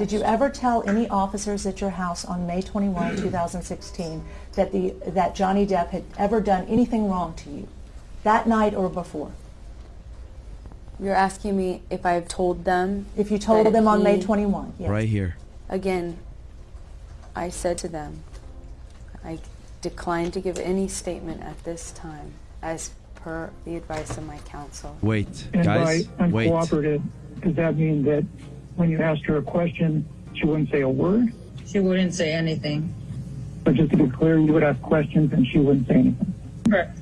Did you ever tell any officers at your house on May 21, 2016, that the that Johnny Depp had ever done anything wrong to you, that night or before? You're asking me if I've told them. If you told them on May 21, yes. Right here. Again, I said to them, I declined to give any statement at this time as per the advice of my counsel. Wait, And guys. by Wait. uncooperative, does that mean that when you asked her a question, she wouldn't say a word? She wouldn't say anything. But just to be clear, you would ask questions and she wouldn't say anything. Correct.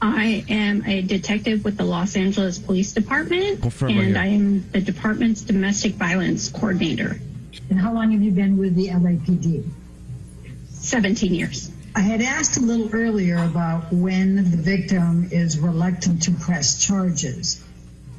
I am a detective with the Los Angeles Police Department, Confirm and. I am the department's domestic violence coordinator. And how long have you been with the LAPD? 17 years. I had asked a little earlier about when the victim is reluctant to press charges.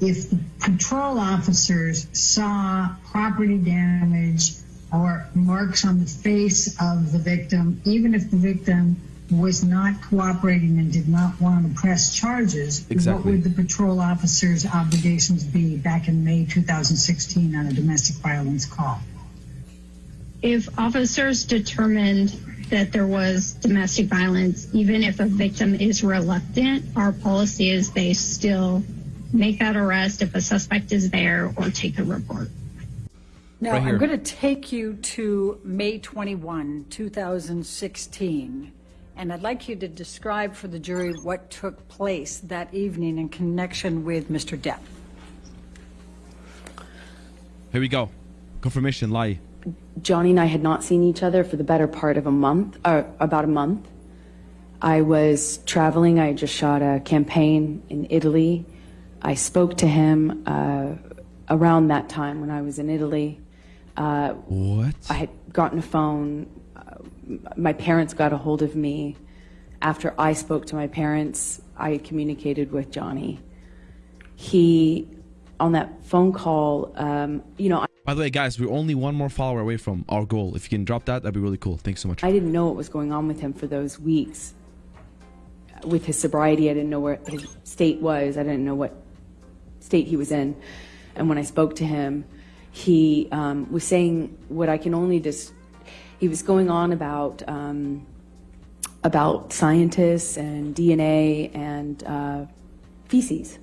If the patrol officers saw property damage or marks on the face of the victim, even if the victim was not cooperating and did not want to press charges, what would the patrol officers' obligations be back in May 2016 on a domestic violence call? If officers determined that there was domestic violence, even if a victim is reluctant, our policy is they still make that arrest if a suspect is there or take a report. Now, Right. I'm going to take you to May 21, 2016, and I'd like you to describe for the jury what took place that evening in connection with Mr. Depp. Here we go. Confirmation lie. Johnny and I had not seen each other for the better part of a month, or about a month. I was traveling. I just shot a campaign in Italy. I spoke to him uh, around that time when I was in Italy. Uh, What? I had gotten a phone. Uh, my parents got a hold of me. After I spoke to my parents, I communicated with Johnny. He, on that phone call, um, you know, By the way, guys, we're only one more follower away from our goal. If you can drop that, that'd be really cool. Thanks so much. I didn't know what was going on with him for those weeks. With his sobriety, I didn't know where his state was. I didn't know what state he was in. And when I spoke to him, he um, was saying what I can only just. He was going on about um, about scientists and DNA and uh, feces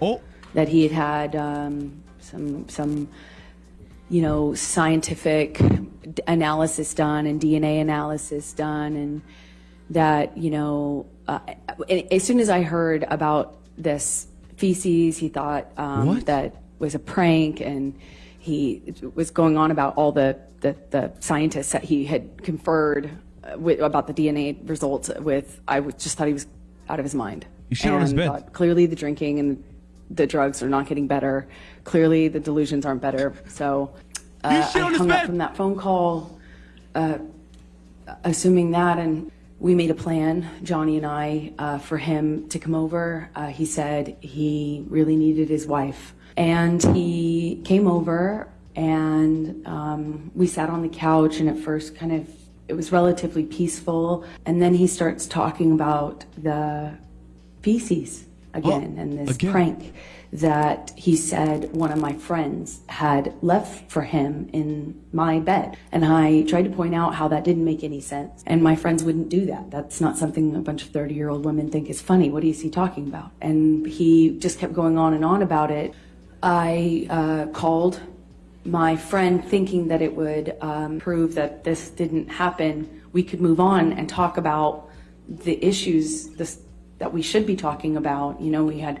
Oh, that he had had um, some some you know scientific d- analysis done and DNA analysis done and that you know uh, as soon as I heard about this feces he thought um, that was a prank and he was going on about all the the, the scientists that he had conferred uh, with, about the DNA results with I just thought he was out of his mind You shit on his And bed. thought, clearly the drinking and the drugs are not getting better. Clearly the delusions aren't better. So uh, I hung up from that phone call, uh, assuming that, and we made a plan, Johnny and I, uh, for him to come over. Uh, he said he really needed his wife, and he came over, and um, we sat on the couch, and at first, kind of, it was relatively peaceful, and then he starts talking about the feces again Oh, and this again? prank that he said one of my friends had left for him in my bed. And I tried to point out how that didn't make any sense. And my friends wouldn't do that. That's not something a bunch of 30 year old women think is funny. What is he talking about? And he just kept going on and on about it. I uh, called my friend thinking that it would um, prove that this didn't happen. We could move on and talk about the issues this, that we should be talking about. You know, we had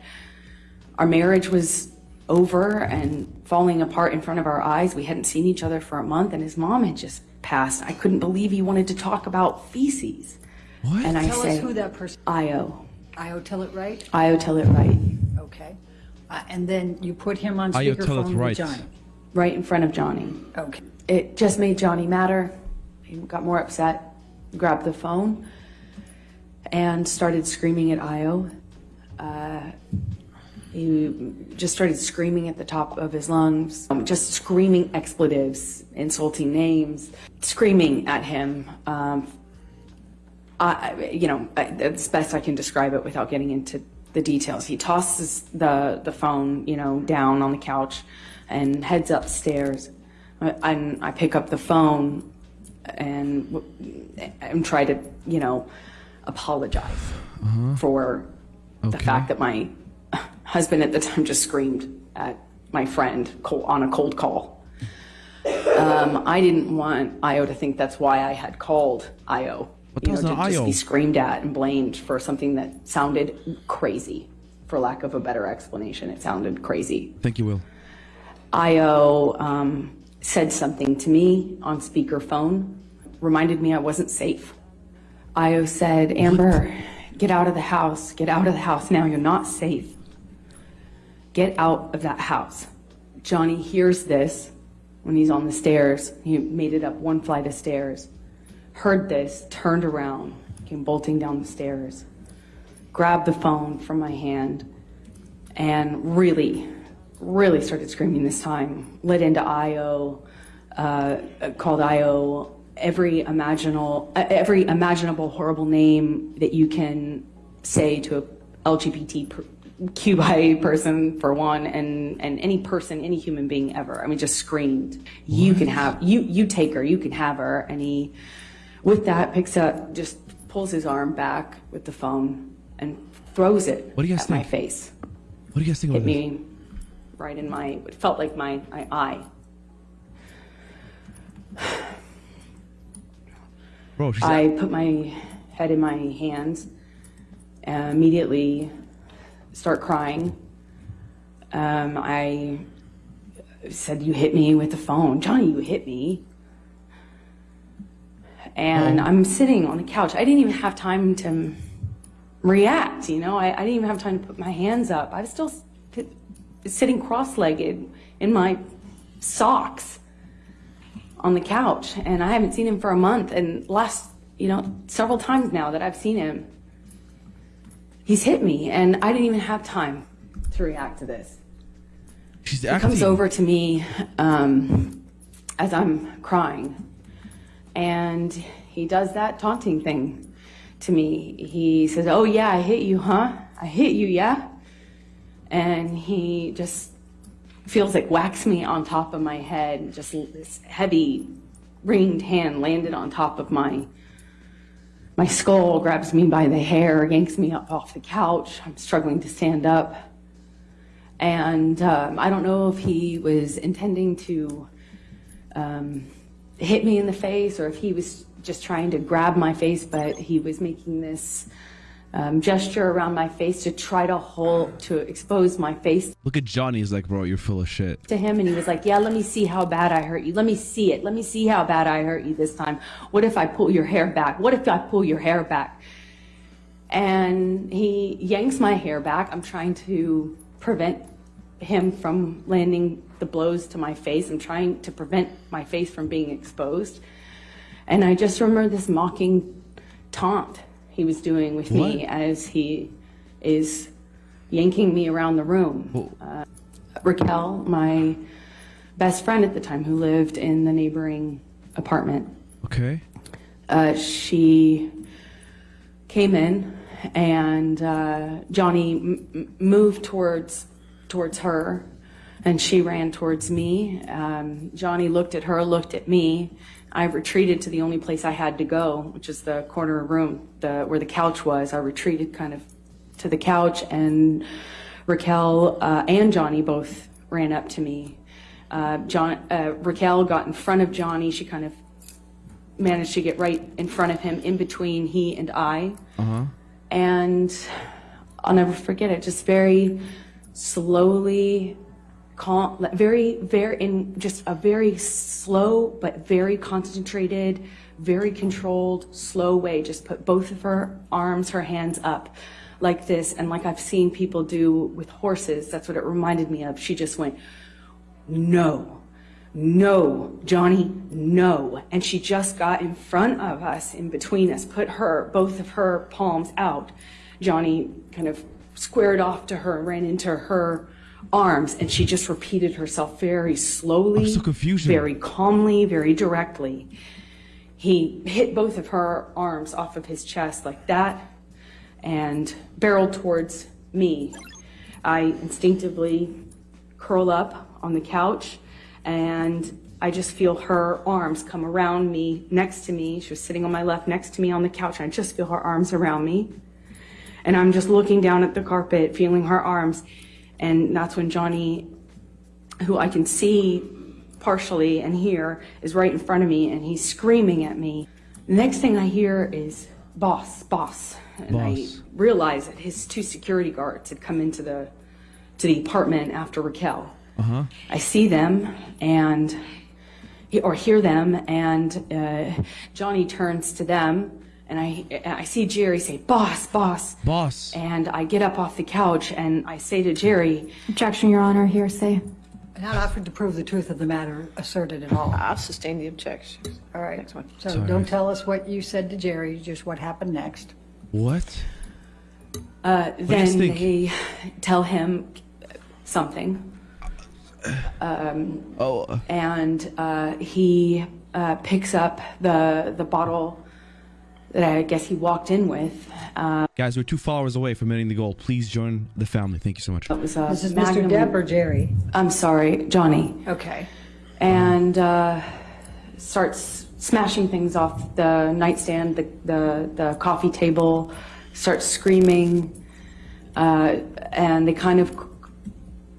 our marriage was over and falling apart in front of our eyes. We hadn't seen each other for a month, and his mom had just passed. I couldn't believe he wanted to talk about feces. What? And I Tell say, us who that person, Io. Io, Tillett Wright? Io, Tillett Wright. Okay. Uh, And then you put him on Io, tell speakerphone right. with Johnny. Right in front of Johnny. Okay. It just made Johnny madder. He got more upset, grabbed the phone, and started screaming at Io. Uh, he just started screaming at the top of his lungs, um, just screaming expletives, insulting names, screaming at him. Um, I, you know, I- it's best I can describe it without getting into the details. He tosses the the phone, you know, down on the couch, and heads upstairs. and I pick up the phone and and try to, you know, apologize for the fact that my husband at the time just screamed at my friend on a cold call. Um, I didn't want Io to think that's why I had called Io. But you know, to not just be screamed at and blamed for something that sounded crazy, for lack of a better explanation. It sounded crazy. Thank you, Will. Io um, said something to me on speakerphone, reminded me I wasn't safe. Io said, Amber, get out of the house. Get out of the house now. You're not safe. Get out of that house. Johnny hears this when he's on the stairs. He made it up one flight of stairs. Heard this, turned around, came bolting down the stairs, grabbed the phone from my hand, and really, really started screaming this time. Led into IO, uh, called IO every imaginable, uh, every imaginable horrible name that you can say to a LGBT QI person for one, and and any person, any human being ever. I mean, just screamed. You can have you you take her. You can have her. And he, with that, picks up, just pulls his arm back with the phone and throws it What do you guys at my face What do you guys think hit about this? me right in my, it felt like my, my eye. Bro, she's I put my head in my hands, and immediately start crying. Um, I said, "You hit me with the phone, Johnny. You hit me." And I'm sitting on the couch. I didn't even have time to react. You know, I, I didn't even have time to put my hands up. I was still s- sitting cross-legged in my socks on the couch and I haven't seen him for a month and last you know several times now that I've seen him he's hit me and I didn't even have time to react to this she's he acting. comes over to me um, as I'm crying and he does that taunting thing to me he says oh yeah I hit you huh I hit you yeah and he just feels like whacks me on top of my head. Just this heavy, ringed hand landed on top of my my skull, grabs me by the hair, yanks me up off the couch. I'm struggling to stand up, and um, I don't know if he was intending to um, hit me in the face or if he was just trying to grab my face, but he was making this. Um, gesture around my face to try to hold to expose my face Look at Johnny. He's like, bro, you're full of shit. to him and he was like, Yeah, let me see how bad I hurt you. Let me see it. Let me see how bad I hurt you this time. What if I pull your hair back? What if I pull your hair back? And he yanks my hair back. I'm trying to prevent him from landing the blows to my face. I'm trying to prevent my face from being exposed. And I just remember this mocking taunt he was doing with me as he is yanking me around the room. Uh, Raquel, my best friend at the time, who lived in the neighboring apartment, Okay. uh, she came in and uh, Johnny moved towards towards her, and she ran towards me. Um, Johnny looked at her, looked at me. I retreated to the only place I had to go, which is the corner room, the where the couch was. I retreated kind of to the couch, and Raquel uh, and Johnny both ran up to me. Uh, John, uh, Raquel got in front of Johnny. She kind of managed to get right in front of him, in between he and I. And I'll never forget it. Just very slowly, calm, very, very, in just a very slow but very concentrated, very controlled, slow way. Just put both of her arms, her hands up like this, and like I've seen people do with horses. That's what it reminded me of. She just went, no, no, Johnny, no. And she just got in front of us, in between us, put her, both of her palms out. Johnny kind of squared off to her, ran into her arms, and she just repeated herself very slowly, so very calmly, very directly. He hit both of her arms off of his chest like that and barreled towards me. I instinctively curl up on the couch and I just feel her arms come around me, next to me. She was sitting on my left, next to me on the couch, and I just feel her arms around me. And I'm just looking down at the carpet, feeling her arms. And that's when Johnny, who I can see partially and hear, is right in front of me, and he's screaming at me. The next thing I hear is, boss, boss. And I realize that his two security guards had come into the to the apartment after Raquel. Uh-huh. I see them and or hear them, and uh, Johnny turns to them, and I I see Jerry say, "Boss, boss." Boss. And I get up off the couch and I say to Jerry, Objection, Your Honor, hearsay. Not offered to prove the truth of the matter asserted at all. I'll sustain the objection. All right. Next one. So Sorry. don't tell us what you said to Jerry, just what happened next. What? uh, then think? they tell him something, Oh, and uh, he uh, picks up the the bottle that I guess he walked in with. Uh, guys, we're two followers away from hitting the goal. Please join the family. Thank you so much. it was a This is Mr. Magnum- Depp or Jerry? I'm sorry, Johnny. Okay. and uh, starts smashing things off the nightstand, the, the, the coffee table, starts screaming. Uh, and they kind of,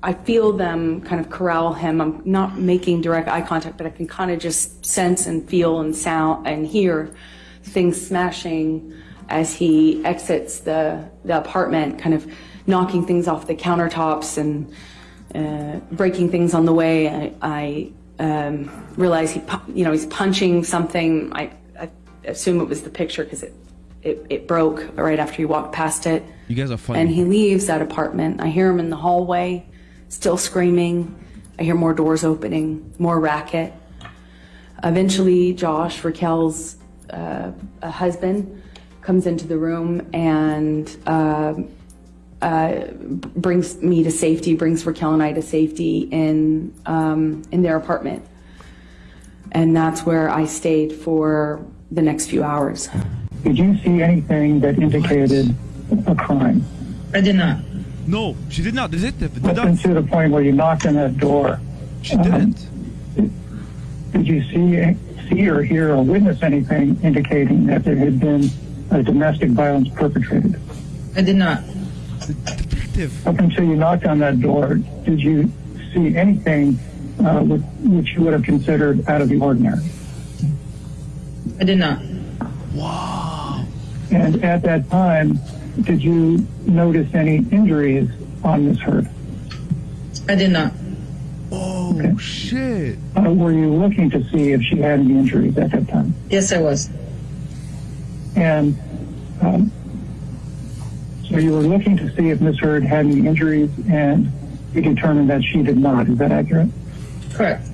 I feel them kind of corral him. I'm not making direct eye contact, but I can kind of just sense and feel and sound and hear things smashing as he exits the, the apartment, kind of knocking things off the countertops and uh, breaking things on the way. I, I um, realize he, you know, he's punching something. I, I assume it was the picture because it, it, it broke right after he walked past it. You guys are funny. And he leaves that apartment. I hear him in the hallway, still screaming. I hear more doors opening, more racket. Eventually, Josh, Raquel's uh, uh, husband, comes into the room and uh, uh, brings me to safety, brings Raquel and I to safety in um, in their apartment, and that's where I stayed for the next few hours. Did you see anything that indicated a crime? I did not. no, she did not. Detective did Up not. until the point where you knocked on that door, She didn't. did you see, see or hear or witness anything indicating that there had been a domestic violence perpetrated? I did not. Detective. Up until you knocked on that door, did you see anything uh, which, which you would have considered out of the ordinary? I did not. Wow. And at that time, did you notice any injuries on Miss Heard? I did not. Oh shit. Uh, were you looking to see if she had any injuries at that time? Yes, I was. And um, so you were looking to see if Miss Heard had any injuries, and you determined that she did not. Is that accurate? Correct.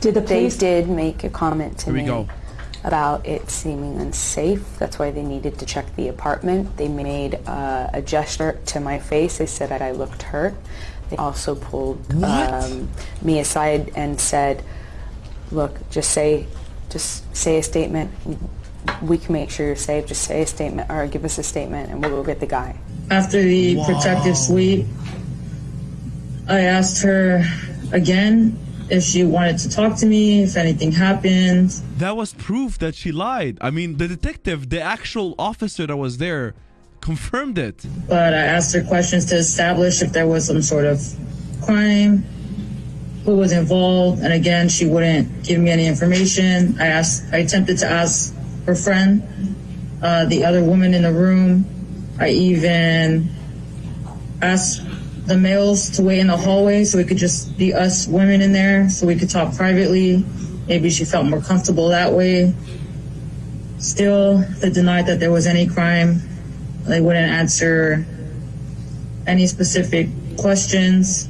Did the They police did make a comment to Here we me go. about it seeming unsafe. That's why they needed to check the apartment. They made uh, a gesture to my face. They said that I looked hurt. They also pulled um, me aside and said, "Look, just say, just say a statement. We can make sure you're safe. Just say a statement or give us a statement, and we'll go get the guy." After the protective sweep, I asked her again if she wanted to talk to me, if anything happened. That was proof that she lied. I mean, the detective, the actual officer that was there, confirmed it. But I asked her questions to establish if there was some sort of crime, who was involved, and again, she wouldn't give me any information. I asked, I attempted to ask her friend, uh, the other woman in the room. I even asked the males to wait in the hallway so it could just be us women in there so we could talk privately. Maybe she felt more comfortable that way. Still, they denied that there was any crime. They wouldn't answer any specific questions.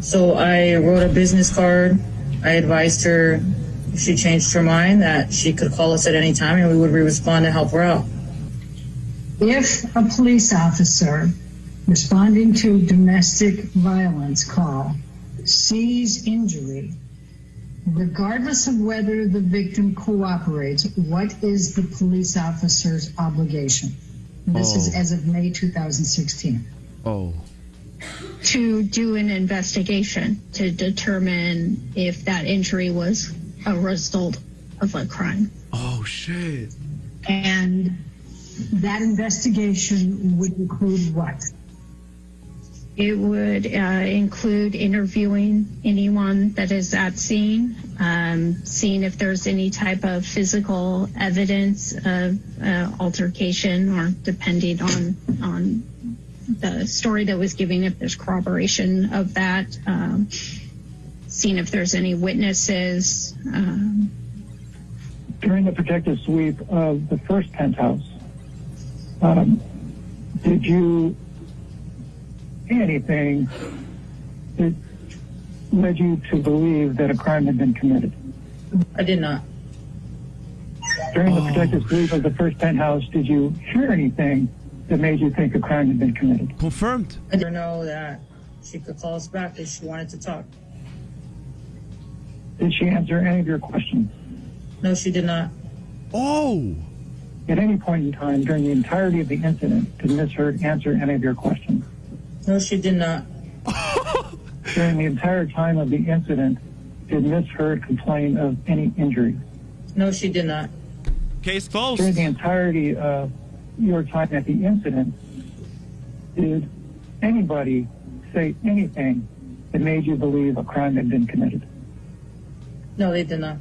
So I wrote a business card. I advised her if she changed her mind that she could call us at any time and we would respond to help her out. If a police officer responding to a domestic violence call sees injury, regardless of whether the victim cooperates, what is the police officer's obligation? This is Oh. as of May 2016. Oh. to do an investigation to determine if that injury was a result of a crime. Oh shit. And that investigation would include what? It would uh, include interviewing anyone that is at scene, um, seeing if there's any type of physical evidence of uh, altercation, or depending on on the story that was given, if there's corroboration of that, um, seeing if there's any witnesses. Um, During the protective sweep of the first penthouse, um, did you anything that led you to believe that a crime had been committed? I did not. During the oh. protective sweep of the first penthouse, did you hear anything that made you think a crime had been committed? Confirmed. I didn't know that she could call us back if she wanted to talk. Did she answer any of your questions? No, she did not. Oh. At any point in time during the entirety of the incident, did Ms. Heard answer any of your questions? No, she did not. During the entire time of the incident, did Ms. Heard complain of any injury? No, she did not. Case closed. During the entirety of your time at the incident, did anybody say anything that made you believe a crime had been committed? No, they did not.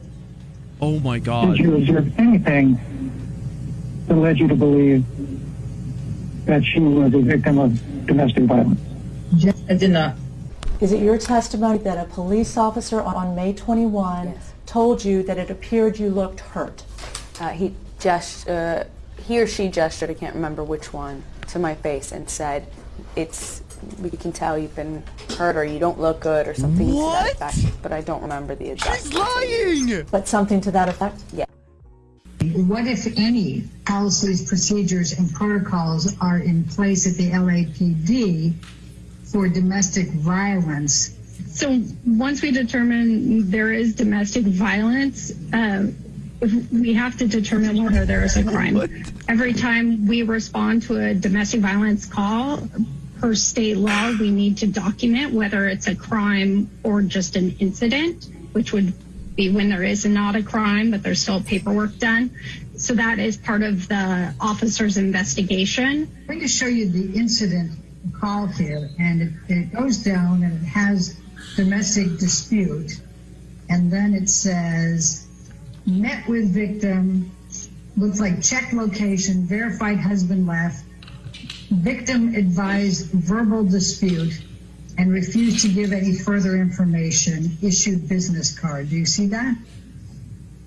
Oh my god. Did you observe anything that led you to believe that she was a victim of domestic violence? I did not. Is it your testimony that a police officer on May 21 Yes. told you that it appeared you looked hurt? Uh, he just uh, he or she gestured, I can't remember which one, to my face and said, "It's we can tell you've been hurt or you don't look good or something to What? that effect." But I don't remember the exact. She's lying. But something to that effect? What, if any, policies, procedures, and protocols are in place at the LAPD for domestic violence? So once we determine there is domestic violence, um, we have to determine whether there is a crime. Every time we respond to a domestic violence call, per state law, we need to document whether it's a crime or just an incident, which would when there is not a crime, but there's still paperwork done. So that is part of the officer's investigation. I'm going to show you the incident call here, and it, it goes down and it has domestic dispute, and then it says met with victim, looks like check location, verified husband left, victim advised verbal dispute, and refused to give any further information, issued business card. Do you see that?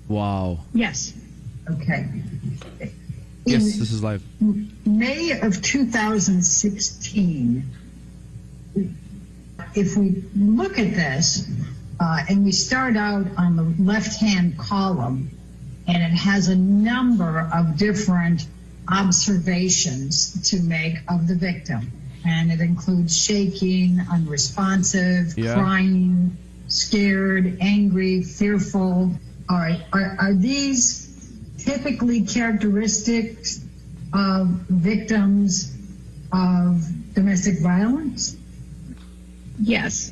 Wow. Yes. Okay. Yes, In- this is live. May of 2016, if we look at this uh, and we start out on the left hand column, and it has a number of different observations to make of the victim. And it includes shaking, unresponsive, Yeah. crying, scared, angry, fearful. All right, are, are these typically characteristics of victims of domestic violence? Yes.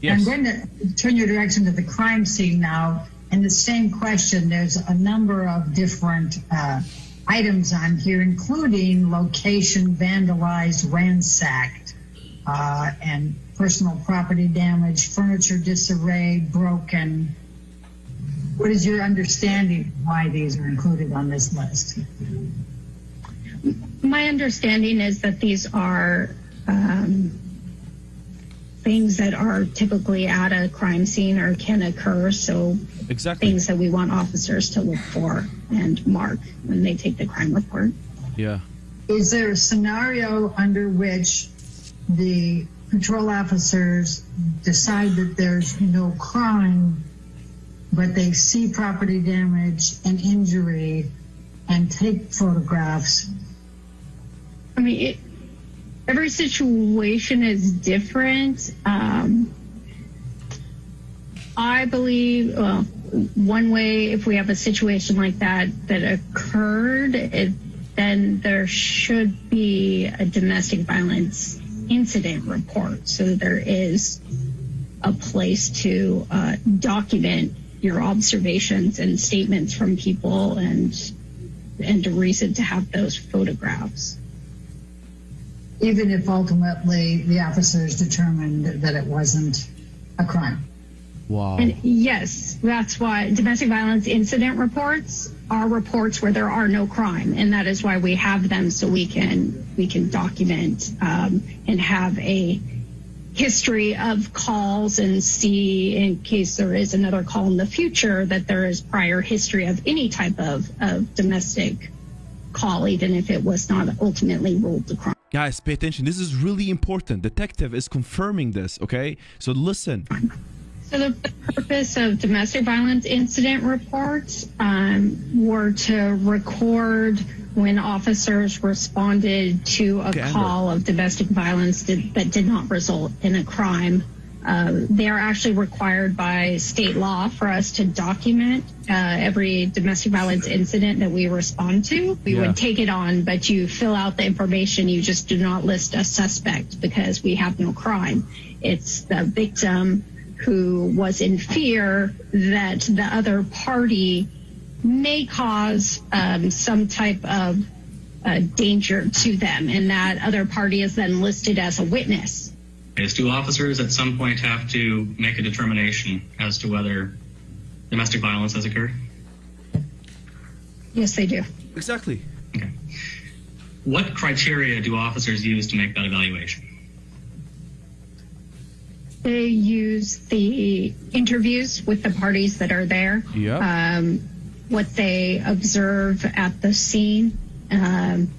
Yes. I'm going to turn your direction to the crime scene now. And the same question, there's a number of different uh, items on here, including location vandalized, ransacked, uh, and personal property damage, furniture disarray, broken. What is your understanding why these are included on this list? My understanding is that these are um, things that are typically at a crime scene or can occur. So Exactly. things that we want officers to look for and mark when they take the crime report. Yeah. Is there a scenario under which the patrol officers decide that there's no crime, but they see property damage and injury and take photographs? I mean, it, every situation is different. Um, I believe, well, one way, if we have a situation like that that occurred, it, then there should be a domestic violence incident report. So there is a place to uh, document your observations and statements from people and and a reason to have those photographs. Even if ultimately the officers determined that it wasn't a crime. Wow. And yes, that's why domestic violence incident reports are reports where there are no crime, and that is why we have them so we can we can document um, and have a history of calls and see in case there is another call in the future that there is prior history of any type of, of domestic call, even if it was not ultimately ruled a crime. Guys, pay attention. This is really important. Detective is confirming this, okay? So listen. So the purpose of domestic violence incident reports um, were to record when officers responded to a Amber. call of domestic violence did, that did not result in a crime. Uh, they are actually required by state law for us to document uh, every domestic violence incident that we respond to. We Yeah. would take it on, but you fill out the information. You just do not list a suspect because we have no crime. It's the victim who was in fear that the other party may cause um, some type of uh, danger to them, and that other party is then listed as a witness. Is do officers at some point have to make a determination as to whether domestic violence has occurred? Yes, they do. Exactly. Okay. What criteria do officers use to make that evaluation? They use the interviews with the parties that are there. Yeah. Um, what they observe at the scene. Um,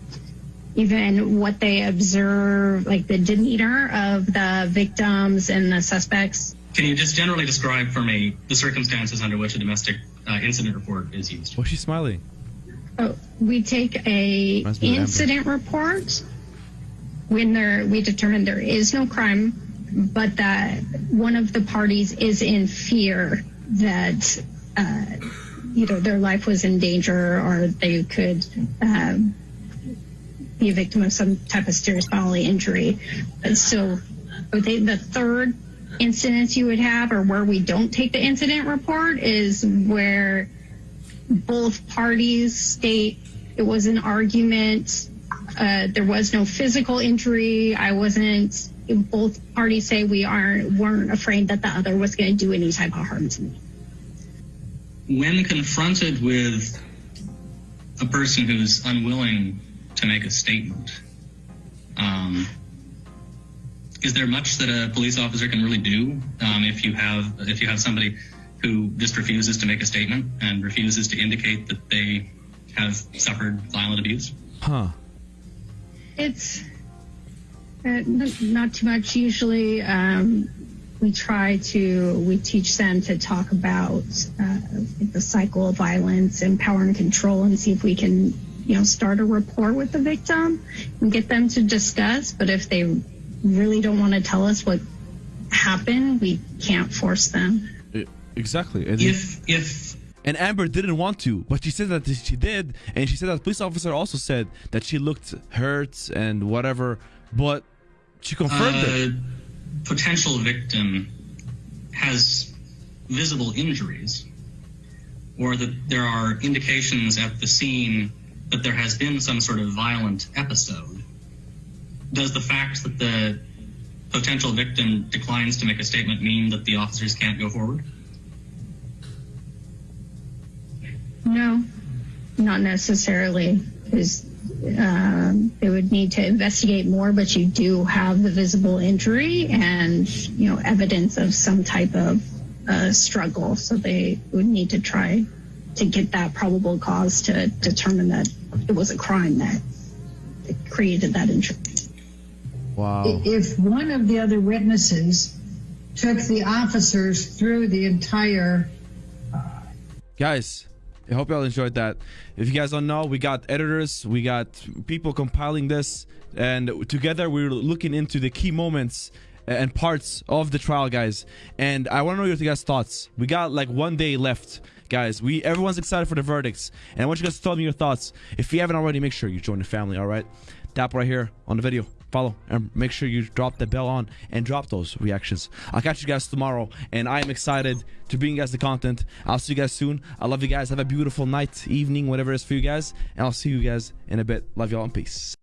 even what they observe, like the demeanor of the victims and the suspects. Can you just generally describe for me the circumstances under which a domestic uh, incident report is used? Why's she smiling? Oh, we take a Must Amber. incident report when there we determine there is no crime, but that one of the parties is in fear that uh, either their life was in danger or they could um, be a victim of some type of serious bodily injury. So, think the third incidents you would have, or where we don't take the incident report, is where both parties state it was an argument. Uh, there was no physical injury. I wasn't. Both parties say we aren't weren't afraid that the other was going to do any type of harm to me. When confronted with a person who's unwilling to make a statement, um, is there much that a police officer can really do um, if you have if you have somebody who just refuses to make a statement and refuses to indicate that they have suffered violent abuse? Huh. It's uh, not too much. Usually, um, we try to we teach them to talk about uh, the cycle of violence and power and control, and see if we can, you know, start a rapport with the victim and get them to discuss. But if they really don't want to tell us what happened, we can't force them. Exactly. And, If if and Amber didn't want to, but she said that she did, and she said that the police officer also said that she looked hurt and whatever, but she confirmed a it. potential victim has visible injuries, or that there are indications at the scene that there has been some sort of violent episode, does the fact that the potential victim declines to make a statement mean that the officers can't go forward? No, not necessarily. Because um, they would need to investigate more, but you do have the visible injury and you know evidence of some type of uh, struggle. So they would need to try to get that probable cause to determine that it was a crime that, that created that injury. Wow. If one of the other witnesses took the officers through the entire guys i hope y'all enjoyed that. If you guys don't know we got editors we got people compiling this and together we're looking into the key moments and parts of the trial guys. And i want to know your guys thoughts. We got like one day left guys. We everyone's excited for the verdicts and i want you guys to tell me your thoughts. If you haven't already make sure you join the family all right? Tap right here on the video follow, and make sure you drop the bell on and drop those reactions. I'll catch you guys tomorrow, and I am excited to bring you guys the content. I'll see you guys soon. I love you guys. Have a beautiful night, evening, whatever it is for you guys, and I'll see you guys in a bit. Love y'all and peace.